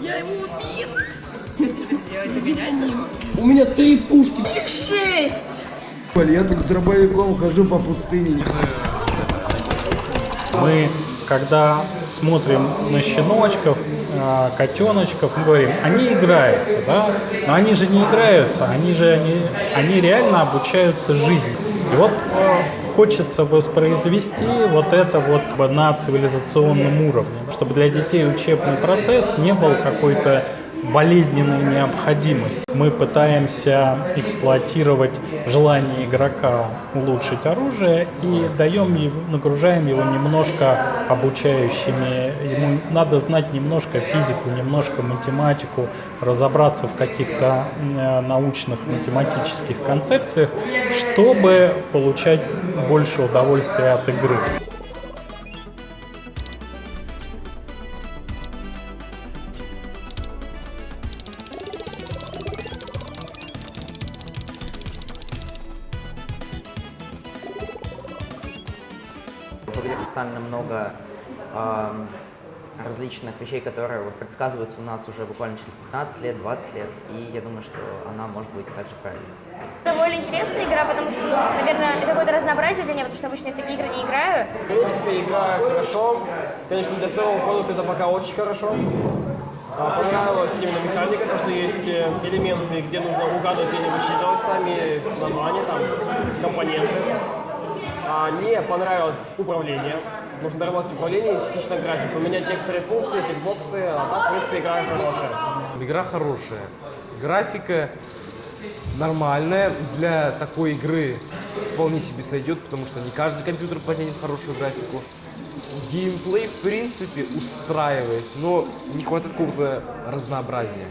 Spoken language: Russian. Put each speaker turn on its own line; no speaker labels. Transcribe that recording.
Я его убила. Что теперь делать? Догонять его?
У меня три пушки.
Их шесть.
Я тут с дробовиком хожу по пустыне.
Мы, когда смотрим на щеночков, э, котеночков, мы говорим, они играются, да? Но они же не играются, они же они, они реально обучаются жизни. И вот э, хочется воспроизвести вот это вот на цивилизационном уровне, чтобы для детей учебный процесс не был какой-то болезненной необходимость. Мы пытаемся эксплуатировать желание игрока улучшить оружие и даем его, нагружаем его немножко обучающими. Ему надо знать немножко физику, немножко математику, разобраться в каких-то э, научных математических концепциях, чтобы получать больше удовольствия от игры.
В игре представлено много ам, различных вещей, которые вот предсказываются у нас уже буквально через 15 лет, 20 лет, и я думаю, что она может быть также правильной.
Довольно интересная игра, потому что, ну, наверное, это какое-то разнообразие для меня, потому что обычно я в такие игры не играю.
В принципе, игра хорошо. Конечно, для самого продукта это пока очень хорошо. А, понравилась именно механика, то, что есть э, элементы, где нужно угадывать или высчитывать сами названия, там, компоненты. А, мне понравилось управление. Нужно доработать управление и частично графику, поменять некоторые функции, хитбоксы, а так, в принципе, игра хорошая.
Игра хорошая. Графика нормальная. Для такой игры вполне себе сойдет, потому что не каждый компьютер потянет хорошую графику. Геймплей, в принципе, устраивает, но не хватает какого-то разнообразия.